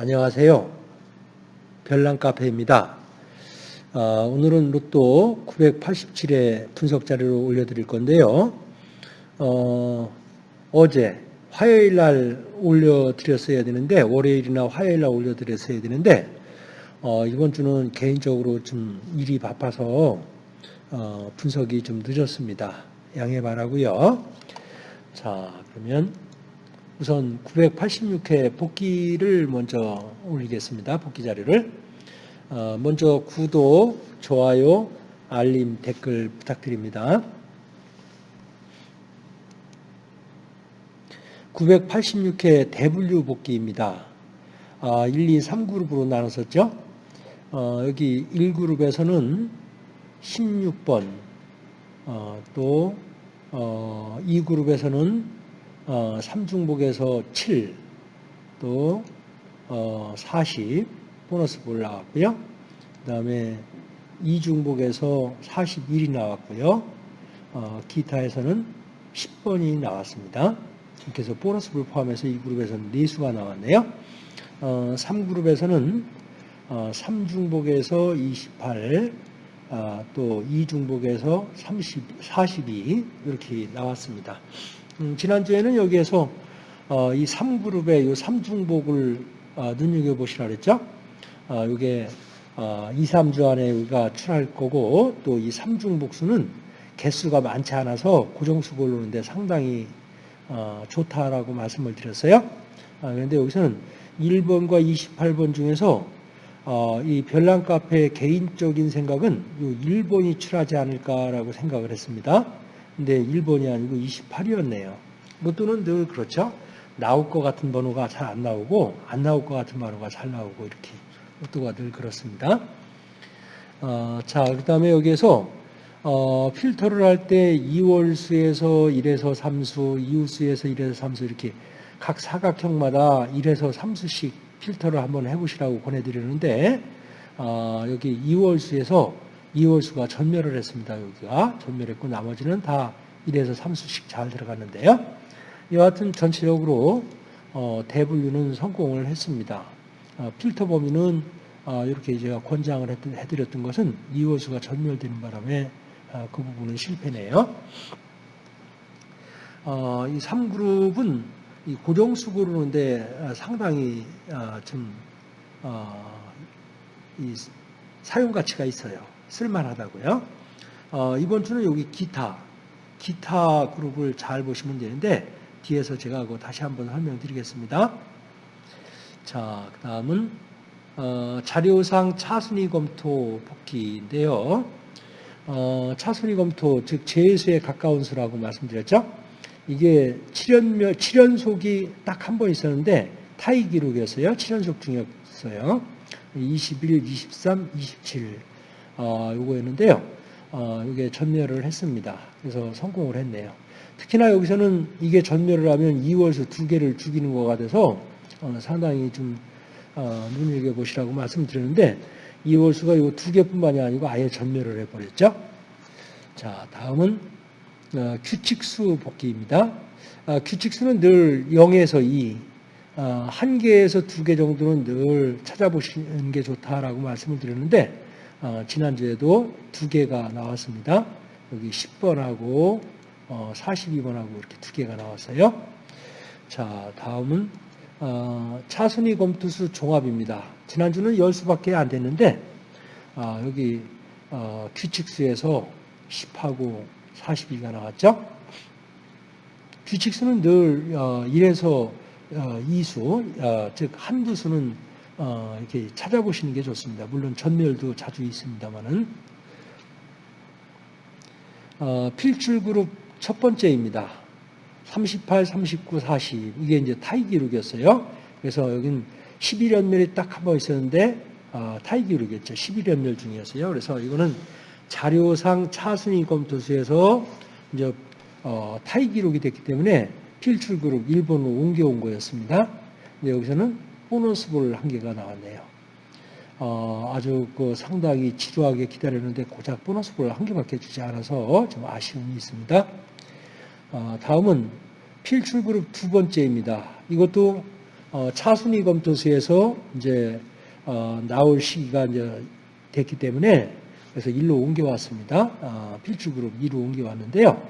안녕하세요. 별난 카페입니다. 어, 오늘은 로또 987의 분석 자료를 올려드릴 건데요. 어, 제 화요일 날 올려드렸어야 되는데 월요일이나 화요일 날 올려드렸어야 되는데 어, 이번 주는 개인적으로 좀 일이 바빠서 어, 분석이 좀 늦었습니다. 양해 바라고요. 자 그러면 우선 986회 복귀를 먼저 올리겠습니다. 복귀 자료를. 어, 먼저 구독, 좋아요, 알림, 댓글 부탁드립니다. 986회 대분류 복귀입니다. 1, 2, 3그룹으로 나눴었죠. 어, 여기 1그룹에서는 16번, 어, 또 2그룹에서는 어, 3중복에서 7, 또 어, 40 보너스 볼 나왔고요. 그 다음에 2중복에서 41이 나왔고요. 어, 기타에서는 10번이 나왔습니다. 이렇게 해서 보너스 볼 포함해서 이 그룹에서는 4수가 나왔네요. 어, 3그룹에서는 어, 3중복에서 28, 아, 또 2중복에서 30, 42 이렇게 나왔습니다. 음, 지난주에는 여기에서 어, 이 3그룹의 이 3중복을 어, 눈여겨보시라 그랬죠. 어, 이게 어, 2, 3주 안에 우리가 출할 거고 또 이 3중복수는 개수가 많지 않아서 고정수 고르는데 상당히 어, 좋다라고 말씀을 드렸어요. 아, 그런데 여기서는 1번과 28번 중에서 어, 이 별난 카페의 개인적인 생각은 이 1번이 출하지 않을까라고 생각을 했습니다. 근데 1번이 아니고 28이었네요. 로또는 늘 그렇죠. 나올 것 같은 번호가 잘 안 나오고 안 나올 것 같은 번호가 잘 나오고 이렇게 로또가 늘 그렇습니다. 어, 자, 그 다음에 여기에서 어, 필터를 할 때 2월수에서 1에서 3수, 2월수에서 1에서 3수 이렇게 각 사각형마다 1에서 3수씩 필터를 한번 해보시라고 보내드리는데 어, 여기 2월수에서 2월수가 전멸을 했습니다. 여기가 전멸했고 나머지는 다 1에서 3수씩 잘 들어갔는데요. 여하튼 전체적으로 어, 대분류는 성공을 했습니다. 어, 필터 범위는 어, 이렇게 제가 권장을 해드렸던 것은 2월수가 전멸되는 바람에 어, 그 부분은 실패네요. 어, 이 3그룹은 이 고정수 고르는데 어, 상당히 좀 사용 가치가 있어요. 쓸만하다고요. 어, 이번 주는 여기 기타, 기타 그룹을 잘 보시면 되는데 뒤에서 제가 그거 다시 한번 설명드리겠습니다. 자, 그 다음은 어, 자료상 차순위 검토 복귀인데요. 어, 차순위 검토, 즉 제수에 가까운 수라고 말씀드렸죠. 이게 7연, 7연속이 딱 한 번 있었는데 타이 기록이었어요. 7연속 중이었어요. 21, 23, 27. 어, 요거였는데요. 어, 이게 전멸을 했습니다. 그래서 성공을 했네요. 특히나 여기서는 이게 전멸을 하면 2월수 두 개를 죽이는 거가 돼서 어, 상당히 좀 어, 눈여겨보시라고 말씀드렸는데 2월수가 이두 개뿐만이 아니고 아예 전멸을 해버렸죠. 자, 다음은 어, 규칙수 복귀입니다. 아, 규칙수는 늘 0에서 2, 어, 한 개에서 두 개 정도는 늘 찾아보시는 게 좋다라고 말씀을 드렸는데 어, 지난주에도 두 개가 나왔습니다. 여기 10번하고 어, 42번하고 이렇게 두 개가 나왔어요. 자, 다음은 어, 차순위 검투수 종합입니다. 지난주는 10수밖에 안 됐는데 아, 여기 어, 규칙수에서 10하고 42가 나왔죠. 규칙수는 늘 1에서 어, 2수, 어, 즉 한두 수는 어, 이렇게 찾아보시는 게 좋습니다. 물론 전멸도 자주 있습니다만은 어, 필출 그룹 첫 번째입니다. 38, 39, 40 이게 이제 타이 기록이었어요. 그래서 여긴 11연멸이 딱 한 번 있었는데 어, 타이 기록이었죠. 11연멸 중이었어요. 그래서 이거는 자료상 차순위 검토수에서 이제 어, 타이 기록이 됐기 때문에 필출 그룹 1번으로 옮겨온 거였습니다. 여기서는 보너스 볼 한 개가 나왔네요. 어, 아주 그 상당히 지루하게 기다렸는데 고작 보너스 볼 한 개밖에 주지 않아서 좀 아쉬움이 있습니다. 어, 다음은 필출 그룹 두 번째입니다. 이것도 어, 차순위 검토수에서 이제 어, 나올 시기가 이제 됐기 때문에 그래서 일로 옮겨왔습니다. 어, 필출 그룹 2로 옮겨왔는데요.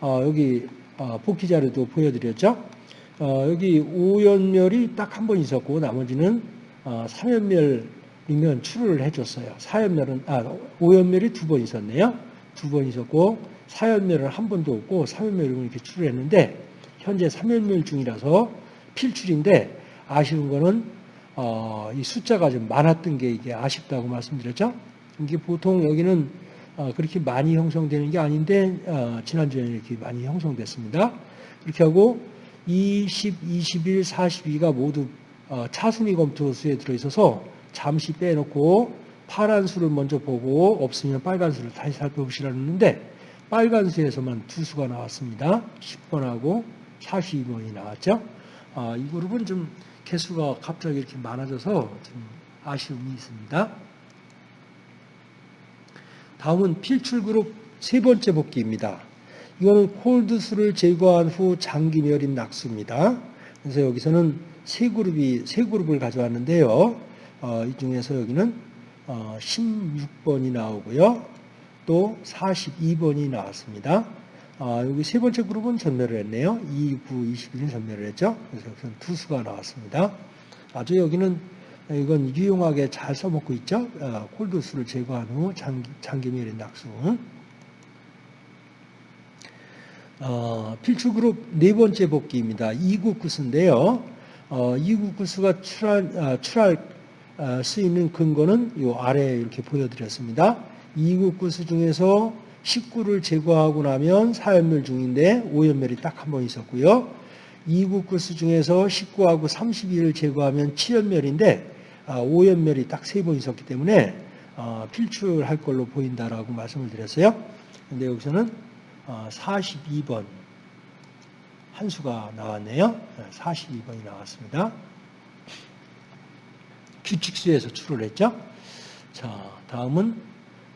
어, 여기 어, 복귀 자료도 보여드렸죠. 어, 여기 오연멸이 딱 한 번 있었고 나머지는 어, 3연멸이면 출을 해줬어요. 4연멸은 아 오연멸이 두 번 있었네요. 두 번 있었고 4연멸은 한 번도 없고 3연멸은 이렇게 출을 했는데 현재 3연멸 중이라서 필출인데 아쉬운 거는 어, 이 숫자가 좀 많았던 게 이게 아쉽다고 말씀드렸죠. 이게 보통 여기는 어, 그렇게 많이 형성되는 게 아닌데 어, 지난주에는 이렇게 많이 형성됐습니다. 이렇게 하고 20, 21, 42가 모두 어, 차순위 검토수에 들어있어서 잠시 빼놓고 파란 수를 먼저 보고 없으면 빨간 수를 다시 살펴보시라는데 빨간 수에서만 두 수가 나왔습니다. 10번하고 42번이 나왔죠. 아, 이 그룹은 좀 개수가 갑자기 이렇게 많아져서 좀 아쉬움이 있습니다. 다음은 필출 그룹 세 번째 복귀입니다. 이거는 콜드수를 제거한 후 장기멸인 낙수입니다. 그래서 여기서는 세 그룹이 세 그룹을 가져왔는데요. 어, 이 중에서 여기는 어, 16번이 나오고요. 또 42번이 나왔습니다. 아, 여기 세 번째 그룹은 전멸을 했네요. 2, 9, 21은 전멸을 했죠. 그래서 여기서는 두 수가 나왔습니다. 아주 여기는 이건 유용하게 잘 써먹고 있죠. 아, 콜드수를 제거한 후 장기, 장기멸인 낙수. 어, 필출 그룹 네 번째 복귀입니다. 2구 구수인데요. 어, 2구 구수가 출할, 아, 출할 아, 수 있는 근거는 이 아래에 이렇게 보여드렸습니다. 2구 구수 중에서 19를 제거하고 나면 4연멸 중인데 5연멸이 딱 한 번 있었고요. 2구 구수 중에서 19하고 32를 제거하면 7연멸인데 5연멸이 딱 세 번 있었기 때문에 어, 필출할 걸로 보인다라고 말씀을 드렸어요. 근데 여기서는 42번 한 수가 나왔네요. 42번이 나왔습니다. 규칙수에서 출을 했죠. 자, 다음은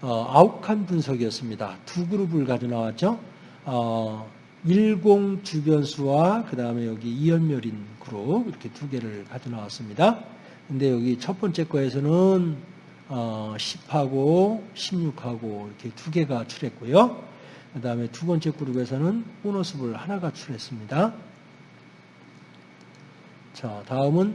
어, 아욱한 분석이었습니다. 두 그룹을 가져 나왔죠. 어, 10 주변수와 그 다음에 여기 이연멸인 그룹 이렇게 두 개를 가져 나왔습니다. 근데 여기 첫 번째 거에서는 어, 10하고 16하고 이렇게 두 개가 출했고요. 그 다음에 두 번째 그룹에서는 보너스볼 하나가 출했습니다. 자, 다음은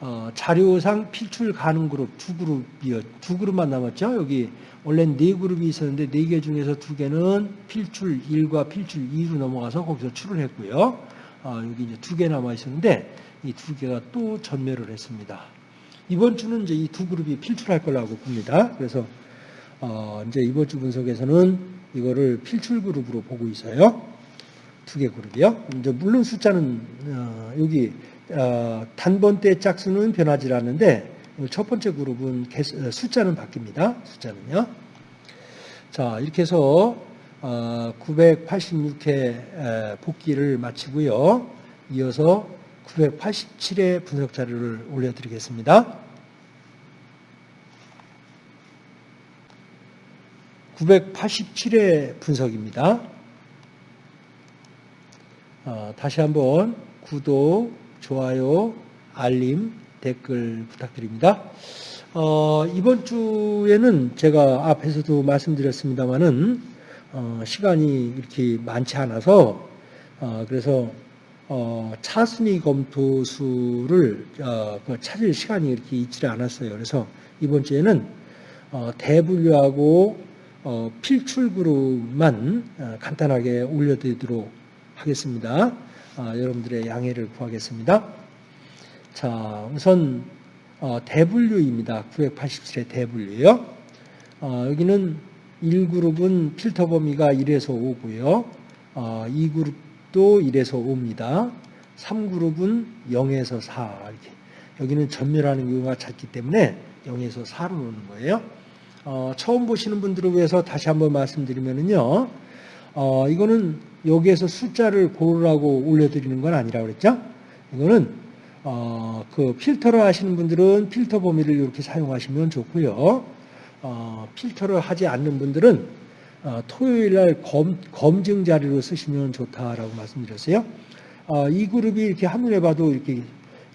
어, 자료상 필출 가능 그룹 두 그룹이요. 두 그룹만 남았죠. 여기 원래 네 그룹이 있었는데 네 개 중에서 두 개는 필출 1과 필출 2로 넘어가서 거기서 출을 했고요. 어, 여기 이제 두 개 남아 있었는데 이 두 개가 또 전멸을 했습니다. 이번 주는 이제 이 두 그룹이 필출할 거라고 봅니다. 그래서 어, 이제 이번 주 분석에서는 이거를 필출 그룹으로 보고 있어요. 두 개 그룹이요. 이제 물론 숫자는 어, 여기 어, 단번대 짝수는 변하지 않는데 첫 번째 그룹은 개수, 숫자는 바뀝니다. 숫자는요. 자 이렇게 해서 986회 복귀를 마치고요. 이어서 987회 분석 자료를 올려드리겠습니다. 987회 분석입니다. 어, 다시 한번 구독, 좋아요, 알림, 댓글 부탁드립니다. 어, 이번 주에는 제가 앞에서도 말씀드렸습니다만은 어, 시간이 이렇게 많지 않아서 어, 그래서 어, 차순위 검토 수를 어, 그 찾을 시간이 이렇게 있지 않았어요. 그래서 이번 주에는 어, 대분류하고 어, 필출 그룹만 어, 간단하게 올려드리도록 하겠습니다. 아, 여러분들의 양해를 구하겠습니다. 자, 우선 어, 대분류입니다. 987의 대분류요. 어, 여기는 1그룹은 필터 범위가 1에서 5고요. 어, 2그룹 도 1에서 5입니다. 3그룹은 0에서 4 이렇게. 여기는 전멸하는 경우가 작기 때문에 0에서 4로 놓는 거예요. 어, 처음 보시는 분들을 위해서 다시 한번 말씀드리면은요. 어, 이거는 여기에서 숫자를 고르라고 올려드리는 건 아니라 그랬죠? 이거는 어, 그 필터를 하시는 분들은 필터 범위를 이렇게 사용하시면 좋고요. 어, 필터를 하지 않는 분들은 어, 토요일 날 검, 검증 자료로 쓰시면 좋다라고 말씀드렸어요. 어, 이 그룹이 이렇게 한눈에 봐도 이렇게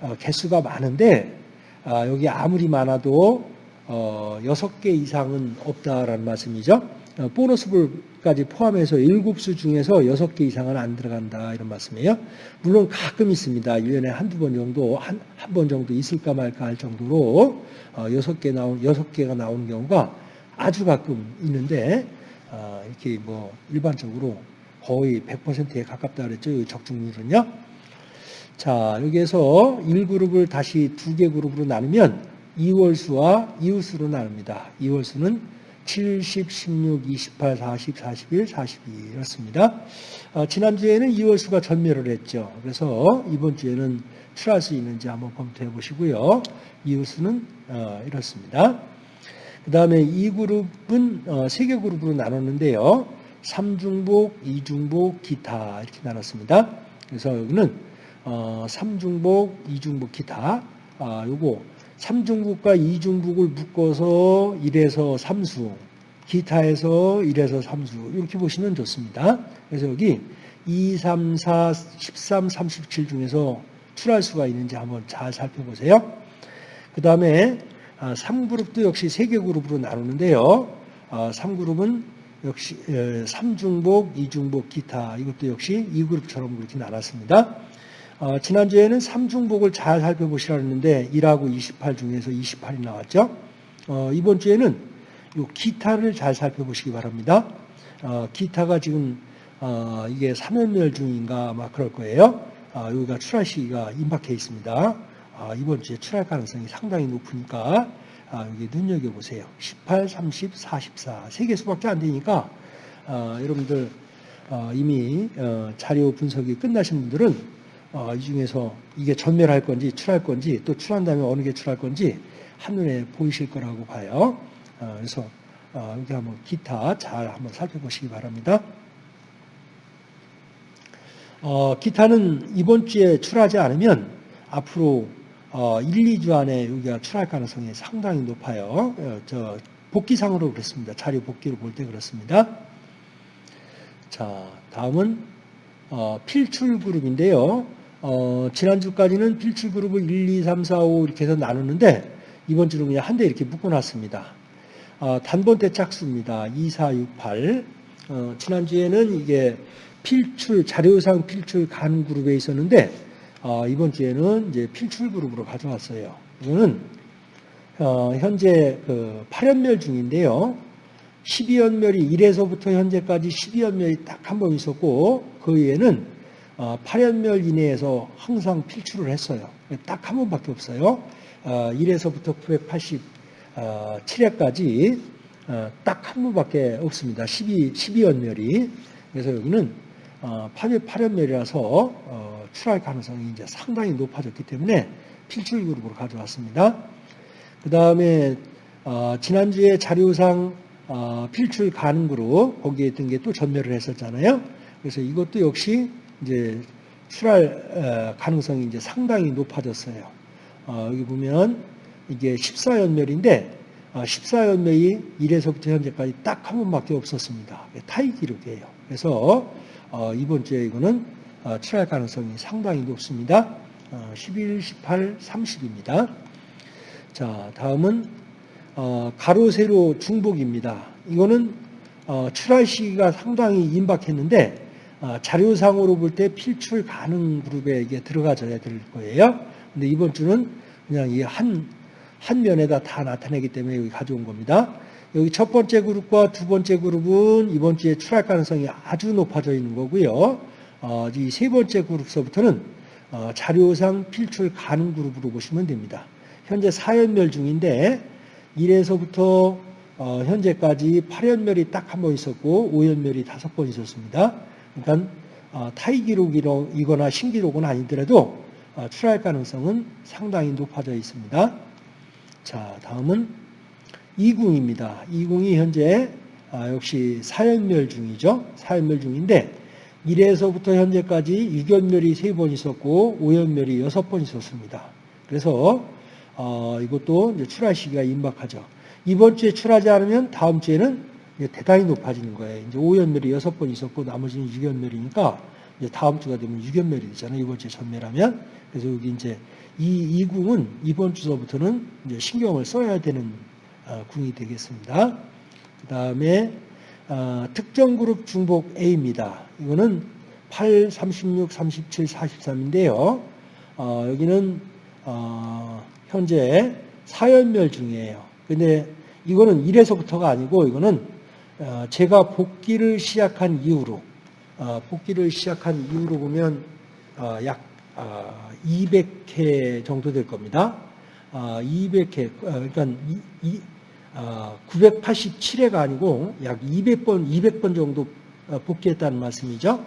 어, 개수가 많은데 아, 여기 아무리 많아도 어, 6개 이상은 없다라는 말씀이죠. 어, 보너스볼까지 포함해서 7수 중에서 6개 이상은 안 들어간다 이런 말씀이에요. 물론 가끔 있습니다. 1년에 한두 번 정도 한 한 번 정도 있을까 말까 할 정도로 어, 6개 나온 6개가 나오는 경우가 아주 가끔 있는데 어, 이렇게 뭐 일반적으로 거의 100%에 가깝다 그랬죠. 이 적중률은요. 자, 여기에서 1그룹을 다시 두 개 그룹으로 나누면 2월수와 이웃수로 나눕니다. 2월수는 70, 16, 28, 40, 41, 42 이렇습니다. 어, 지난주에는 2월수가 전멸을 했죠. 그래서 이번 주에는 출할 수 있는지 한번 검토해 보시고요. 이웃수는 어, 이렇습니다. 그 다음에 이 그룹은 어, 세개 그룹으로 나눴는데요. 3중복, 2중복, 기타 이렇게 나눴습니다. 그래서 여기는 어, 3중복, 2중복, 기타 아, 요거 3중복과 2중복을 묶어서 1에서 3수, 기타에서 1에서 3수 이렇게 보시면 좋습니다. 그래서 여기 2, 3, 4, 13, 37 중에서 출할 수가 있는지 한번 잘 살펴보세요. 그 다음에 3그룹도 역시 3개 그룹으로 나누는데요. 3그룹은 역시 3중복, 2중복, 기타 이것도 역시 2그룹처럼 그렇게 나눴습니다. 어, 지난주에는 3중복을 잘 살펴보시라 했는데 1하고 28 중에서 28이 나왔죠. 어, 이번 주에는 이 기타를 잘 살펴보시기 바랍니다. 어, 기타가 지금 어, 이게 3연멸 중인가 막 그럴 거예요. 아, 여기가 출할 시기가 임박해 있습니다. 아, 이번 주에 출할 가능성이 상당히 높으니까 아, 여기 눈여겨보세요. 18, 30, 44. 세개 수밖에 안 되니까 아, 여러분들 어, 이미 어, 자료 분석이 끝나신 분들은 어, 이 중에서 이게 전멸할 건지 출할 건지 또 출한 다음에 어느 게 출할 건지 한눈에 보이실 거라고 봐요. 어, 그래서 어, 여기 한번 기타 잘 한번 살펴보시기 바랍니다. 어, 기타는 이번 주에 출하지 않으면 앞으로 어, 1, 2주 안에 여기가 출할 가능성이 상당히 높아요. 어, 저 복기상으로 그렇습니다. 자료 복기로 볼 때 그렇습니다. 자, 다음은 어, 필출 그룹인데요. 어, 지난주까지는 필출 그룹을 1, 2, 3, 4, 5 이렇게 해서 나누는데 이번 주는 그냥 한 대 이렇게 묶어놨습니다. 어, 단번대 짝수입니다. 2, 4, 6, 8. 어, 지난주에는 이게 필출, 자료상 필출 간 그룹에 있었는데, 어, 이번 주에는 이제 필출 그룹으로 가져왔어요. 이거는, 어, 현재 그 8연멸 중인데요. 12연멸이 1에서부터 현재까지 12연멸이 딱 한 번 있었고, 그 외에는 어, 8연멸 이내에서 항상 필출을 했어요. 딱 한 번밖에 없어요. 어, 1에서부터 987회까지 어, 딱한 번밖에 없습니다. 12, 12연멸이. 그래서 여기는 어, 8연멸이라서 어, 출할 가능성이 이제 상당히 높아졌기 때문에 필출 그룹으로 가져왔습니다. 그 다음에 어, 지난주에 자료상 어, 필출 가능 그룹 거기에 있던 게 또 전멸을 했었잖아요. 그래서 이것도 역시 이제 출할 어, 가능성이 이제 상당히 높아졌어요. 어, 여기 보면 이게 14연멸인데 14연멸이 1에서부터 현재까지 딱 한 번밖에 없었습니다. 타이 기록이에요. 그래서 어, 이번 주에 이거는 출할 가능성이 상당히 높습니다. 11, 18, 30입니다. 자, 다음은 가로, 세로, 중복입니다. 이거는 출할 시기가 상당히 임박했는데 자료상으로 볼 때 필출 가능 그룹에 이게 들어가져야 될 거예요. 근데 이번 주는 그냥 이 한, 한 면에다 다 나타내기 때문에 여기 가져온 겁니다. 여기 첫 번째 그룹과 두 번째 그룹은 이번 주에 출할 가능성이 아주 높아져 있는 거고요. 어, 이 세 번째 그룹서부터는 어, 자료상 필출 가능 그룹으로 보시면 됩니다. 현재 4연멸 중인데 1에서부터 어, 현재까지 8연멸이 딱 한 번 있었고 5연멸이 다섯 번 있었습니다. 그러니까 어, 타이 기록이거나 신기록은 아니더라도 어, 출할 가능성은 상당히 높아져 있습니다. 자, 다음은 이궁입니다. 이궁이 현재 아, 역시 사연멸 중이죠. 사연멸 중인데 1에서부터 현재까지 6연멸이 3번 있었고 5연멸이 6번 있었습니다. 그래서 어, 이것도 출하 시기가 임박하죠. 이번 주에 출하지 않으면 다음 주에는 대단히 높아지는 거예요. 이제 5연멸이 6번 있었고 나머지는 6연멸이니까 이제 다음 주가 되면 6연멸이 되잖아요. 이번 주에 전멸하면. 그래서 여기 이제 이, 이 궁은 이번 주서부터는 신경을 써야 되는 어, 궁이 되겠습니다. 그 다음에 어, 특정 그룹 중복 A입니다. 이거는 8, 36, 37, 43인데요. 어, 여기는 어, 현재 사연멸 중이에요. 근데 이거는 1에서부터가 아니고 이거는 어, 제가 복귀를 시작한 이후로 어, 복귀를 시작한 이후로 보면 어, 약 200회 정도 될 겁니다. 200회 그러니까 987회가 아니고 약 200번 200번 정도 복귀했다는 말씀이죠.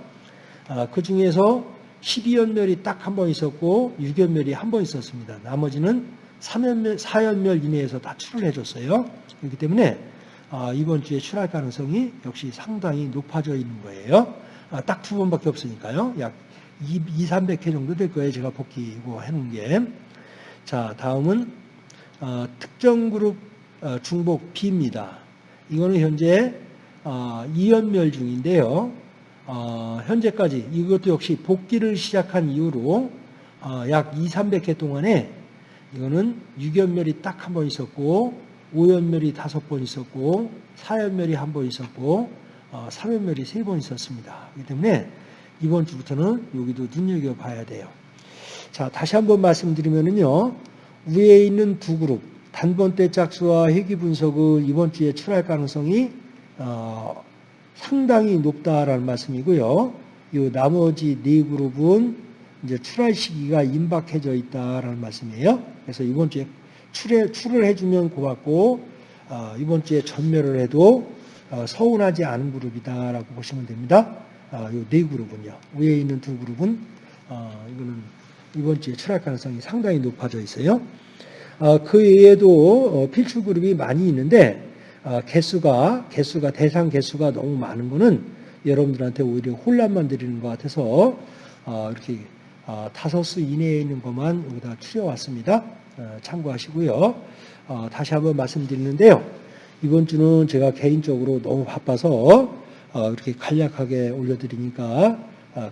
그 중에서 12연멸이 딱 한 번 있었고 6연멸이 한 번 있었습니다. 나머지는 3연멸, 4연멸 이내에서 다 출을 해줬어요. 그렇기 때문에 이번 주에 출할 가능성이 역시 상당히 높아져 있는 거예요. 딱 두 번밖에 없으니까요. 약 2, 2 300회 정도 될 거예요. 제가 복귀고 해놓은 게. 자, 다음은 어, 특정 그룹 어, 중복 B입니다. 이거는 현재 어, 2연멸 중인데요. 어, 현재까지 이것도 역시 복귀를 시작한 이후로 어, 약 2, 300회 동안에 이거는 6연멸이 딱 한 번 있었고 5연멸이 다섯 번 있었고 4연멸이 한 번 있었고 어, 3연멸이 세 번 있었습니다. 그렇기 때문에 이번 주부터는 여기도 눈여겨봐야 돼요. 자, 다시 한번 말씀드리면요. 위에 있는 두 그룹, 단번 대 짝수와 회귀 분석을 이번 주에 출할 가능성이 어, 상당히 높다라는 말씀이고요. 이 나머지 네 그룹은 이제 출할 시기가 임박해져 있다라는 말씀이에요. 그래서 이번 주에 출해, 출을 해주면 고맙고 어, 이번 주에 전멸을 해도 어, 서운하지 않은 그룹이다라고 보시면 됩니다. 어, 이네 그룹은요. 위에 있는 두 그룹은 어, 이거는 이번 주에 출할 가능성이 상당히 높아져 있어요. 어, 그 외에도 어, 필출 그룹이 많이 있는데 어, 개수가 개수가 대상 개수가 너무 많은 거는 여러분들한테 오히려 혼란만 드리는 것 같아서 어, 이렇게 어, 다섯 수 이내에 있는 것만 여기다 추려왔습니다. 참고하시고요. 다시 한번 말씀드리는데요. 이번 주는 제가 개인적으로 너무 바빠서 이렇게 간략하게 올려드리니까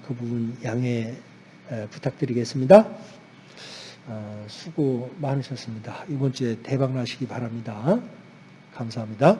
그 부분 양해 부탁드리겠습니다. 수고 많으셨습니다. 이번 주에 대박 나시기 바랍니다. 감사합니다.